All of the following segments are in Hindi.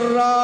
तो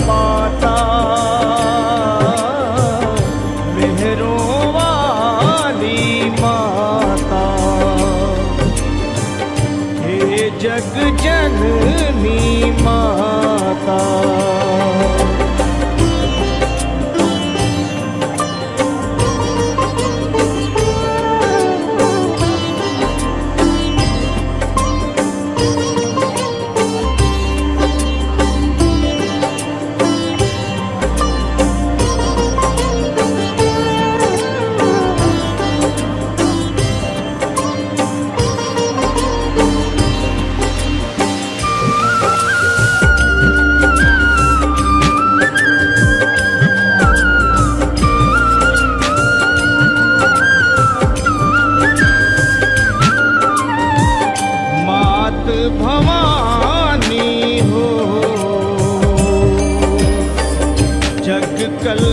my கல்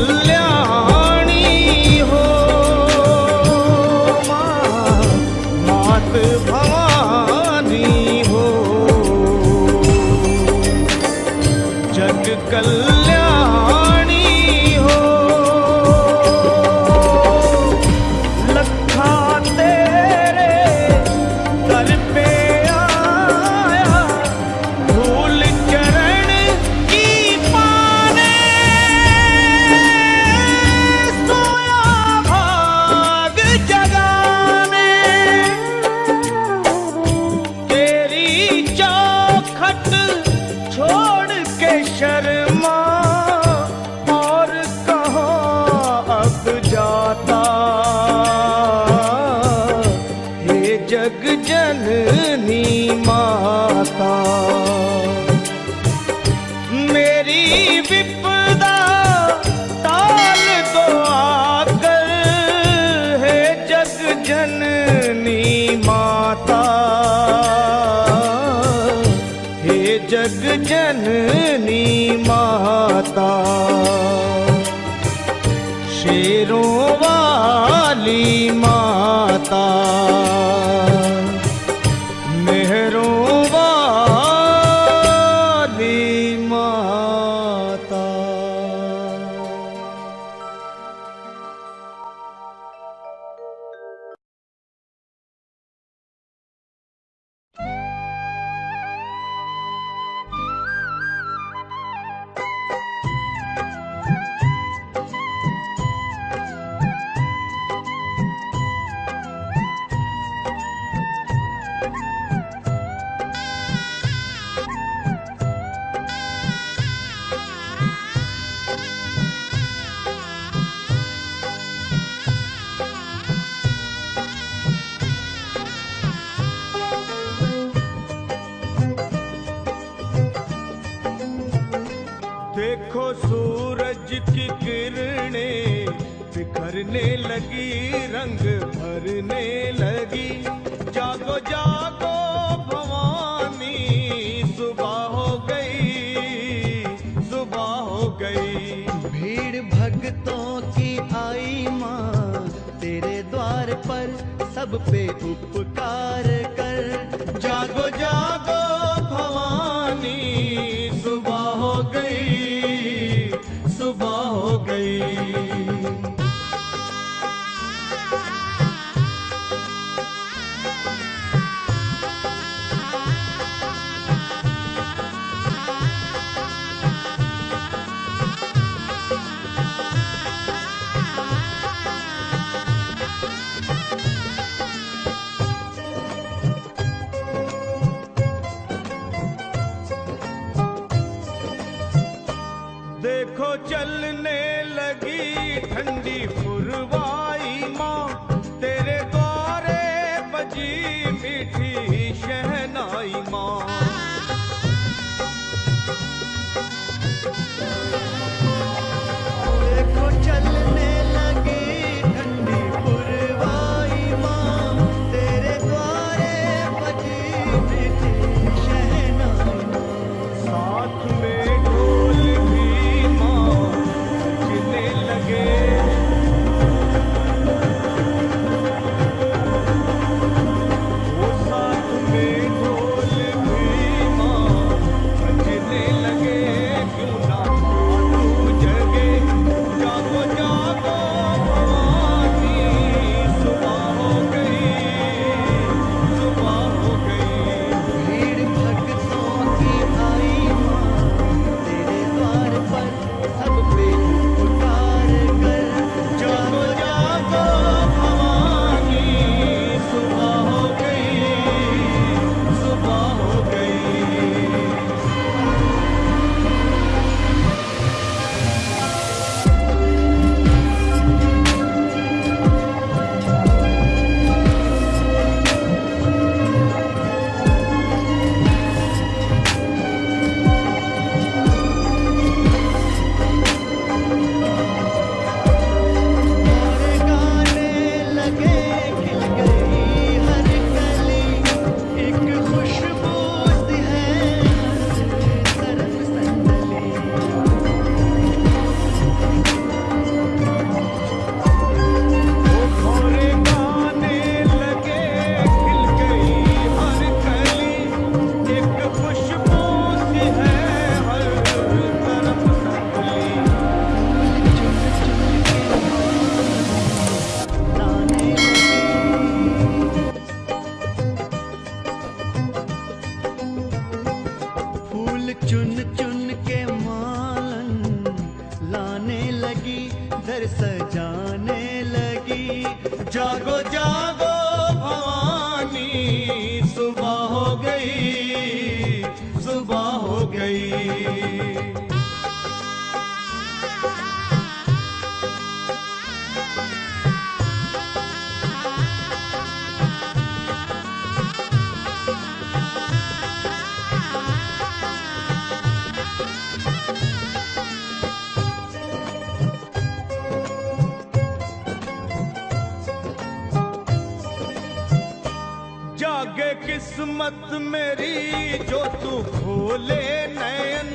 किस्मत मेरी जो तू खोले नयन,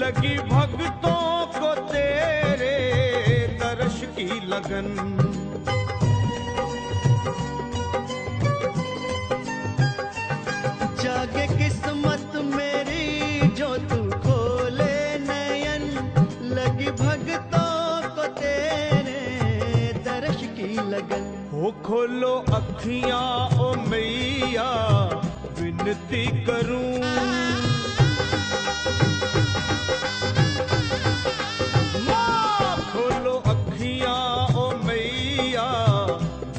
लगी भक्तों को तेरे दर्श की लगन। जागे किस्मत मेरी जो तू खोले नयन, लगी भगतों को तेरे दर्श की लगन। हो खोलो अखियाँ ओ मैया विनती करूँ। माँ, खोलो अखियाँ ओ मैया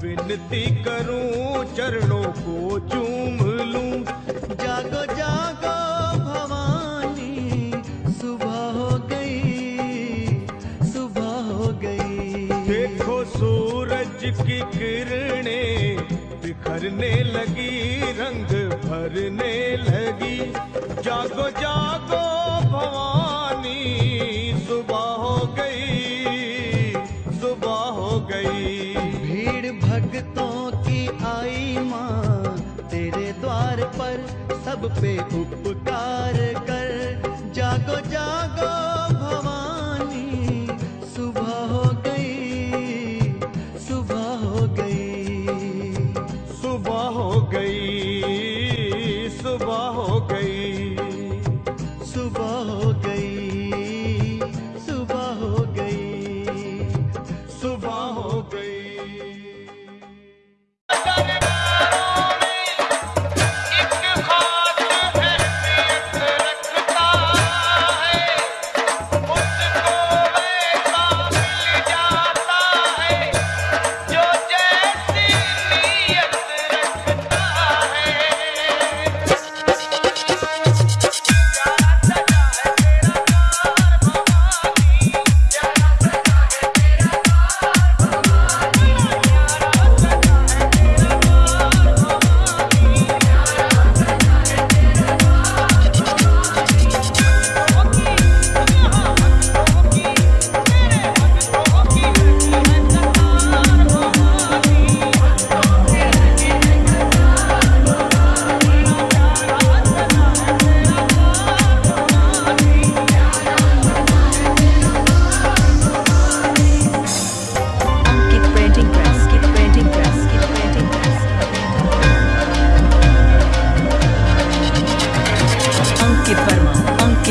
विनती करूँ चरणों को चूम लूँ। जागो जागो भवानी सुबह हो गई सुबह हो गई। देखो सूरज की किरणें बिखरने लगी। भरने लगी। जागो जागो भवानी, सुबह हो गई, सुबह हो गई। भीड़ भक्तों की आई माँ, तेरे द्वार पर सब पे उपकार।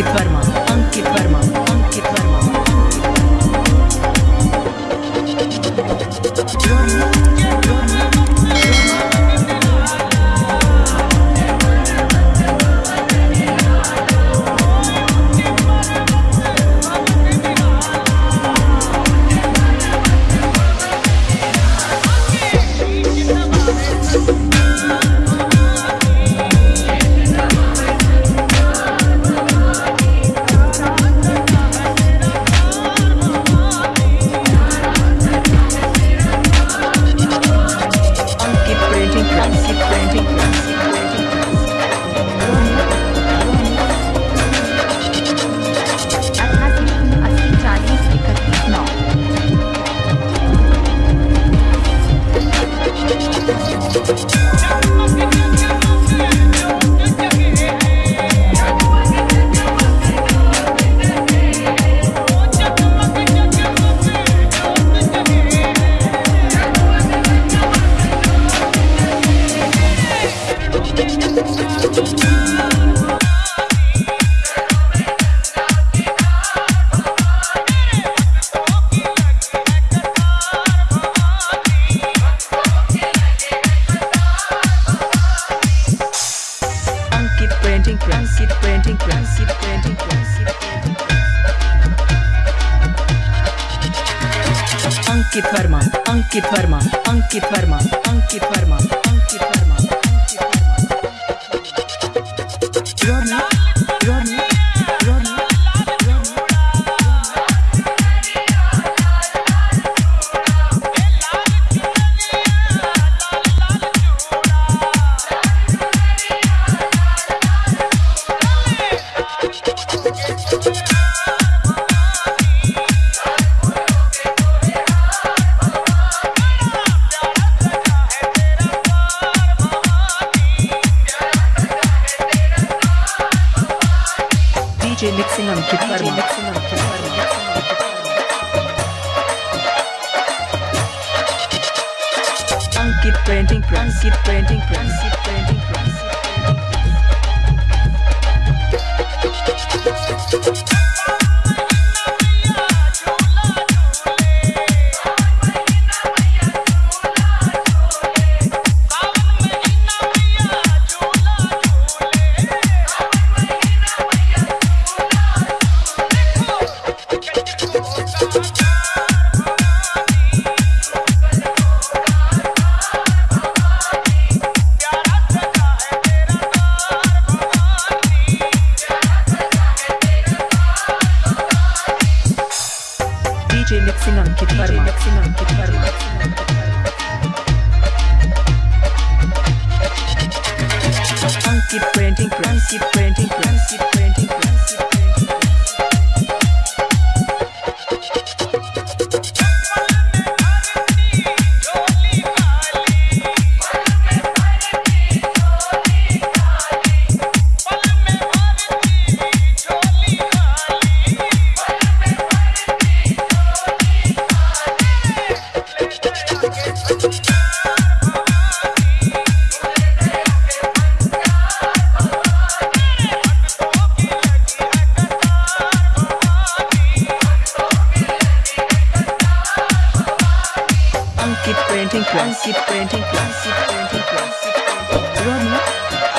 Ankit Verma,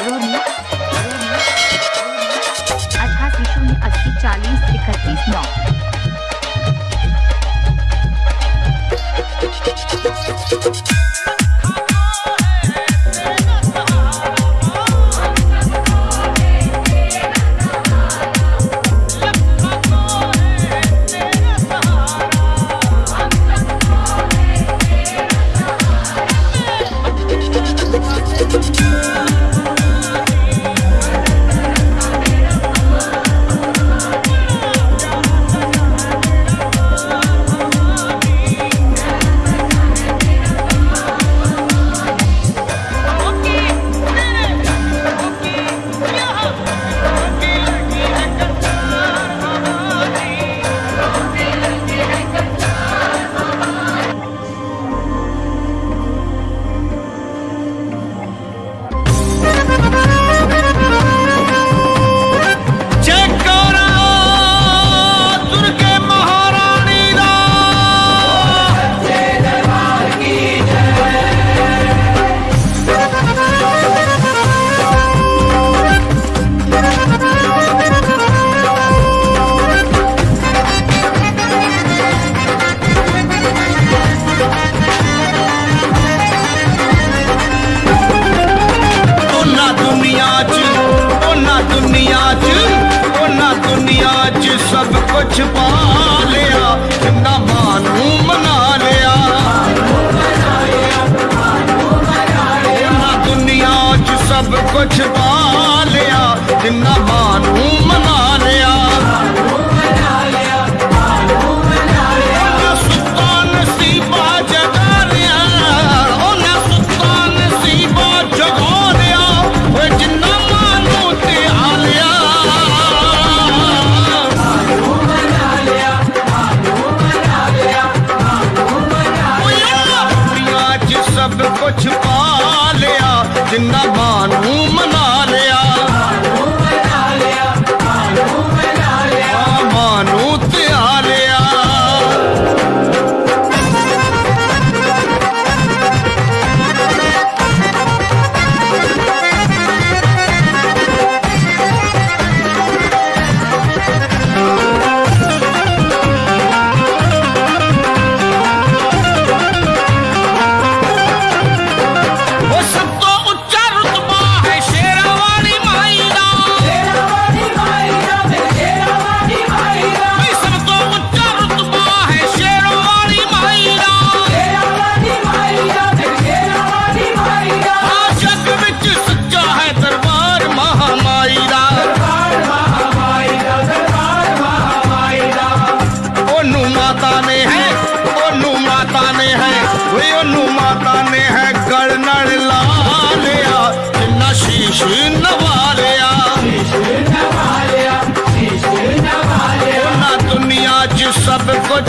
रोनी अठासी शून्य अस्सी चालीस इकतीस नौ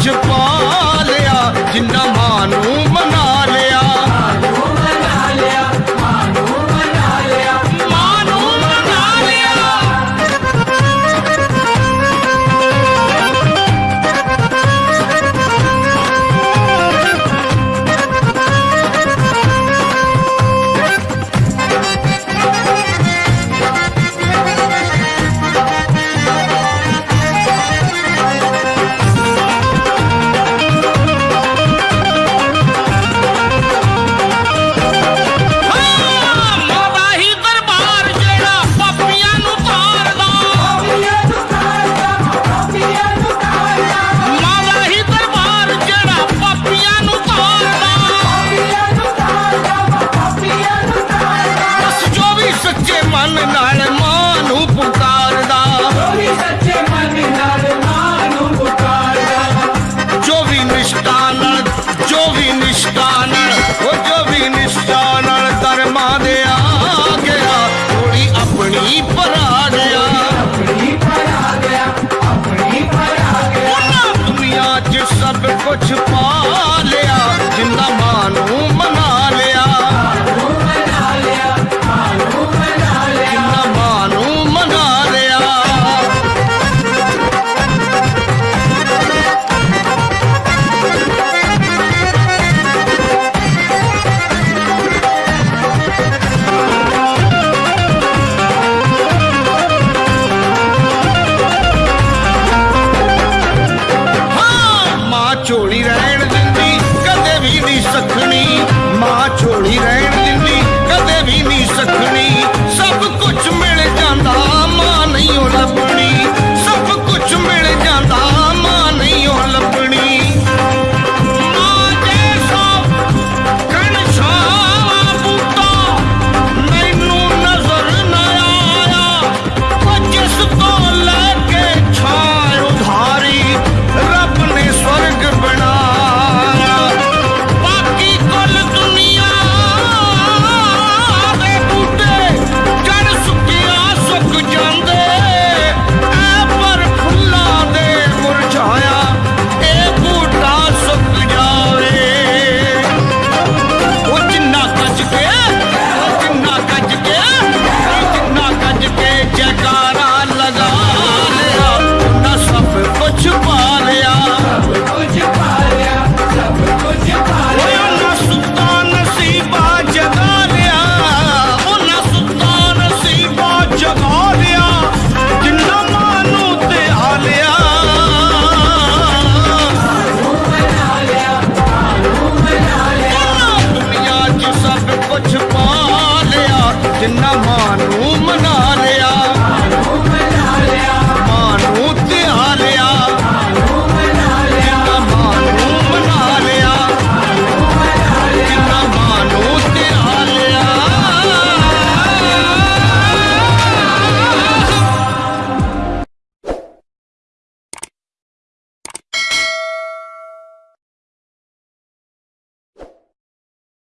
you fall.